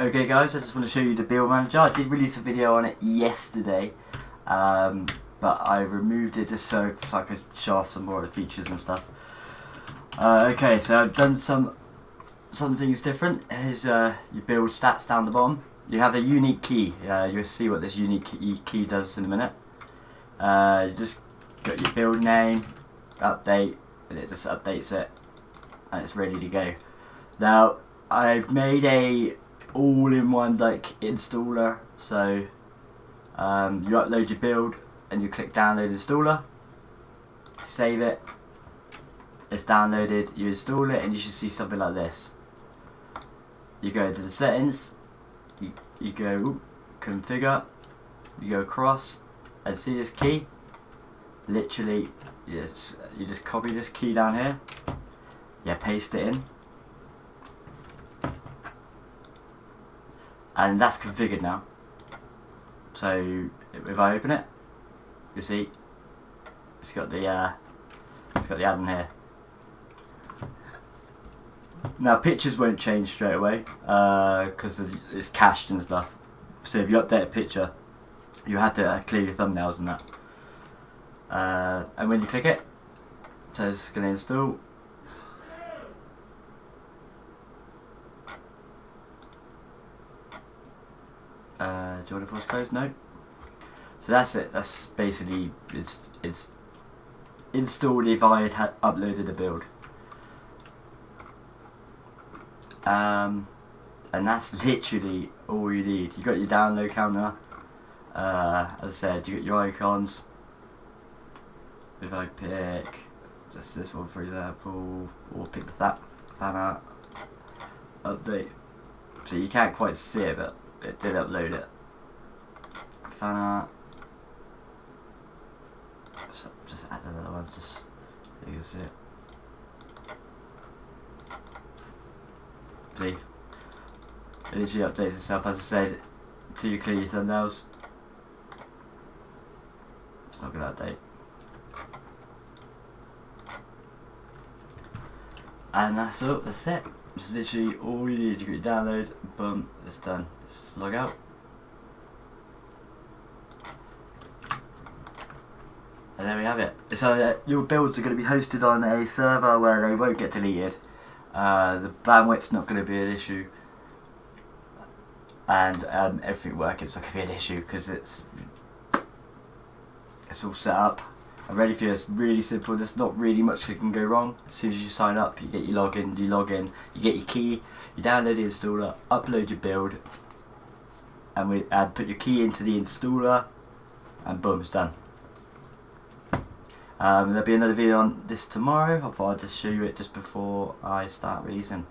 Okay guys, I just want to show you the build manager. I did release a video on it yesterday, um, but I removed it just so, so I could show off some more of the features and stuff. Uh, okay, so I've done some some things different. Here's uh, your build stats down the bottom. You have a unique key. Uh, you'll see what this unique key, does in a minute. Uh, you just got your build name, update, and it just updates it, and it's ready to go. Now, I've made a all-in-one like installer, so um, you upload your build and you click download installer, save it, it's downloaded, you install it and you should see something like this. You go to the settings, you, you go configure, you go across and see this key, literally you just, you just copy this key down here, yeah paste it in and that's configured now. So if I open it you see it's got the uh, it's got the add-in here. Now pictures won't change straight away because uh, it's cached and stuff. So if you update a picture you have to uh, clear your thumbnails and that. Uh, and when you click it so it's going to install Uh, force close? No. So that's it. That's basically it's it's installed if I had uploaded a build. Um, and that's literally all you need. You got your download counter. Uh, as I said, you got your icons. If I pick just this one for example, or pick that fan art update. So you can't quite see it, but it did upload it. Fan art. Just, just add another one, just so you can see it. See? It literally updates itself, as I said, to you clear your thumbnails. It's not going to update. And that's all, that's it. Literally all you need. You get download, boom, it's done. Just log out. And there we have it. So uh, your builds are going to be hosted on a server where they won't get deleted. Uh, the bandwidth's not going to be an issue. And um, everything working is not going to be an issue because it's it's all set up ready for. It's really simple. There's not really much that can go wrong. As soon as you sign up, you get your login, you log in, you get your key, you download the installer, upload your build, and we add put your key into the installer, and boom, it's done. Um, there'll be another video on this tomorrow. I thought I'd just show you it just before I start releasing.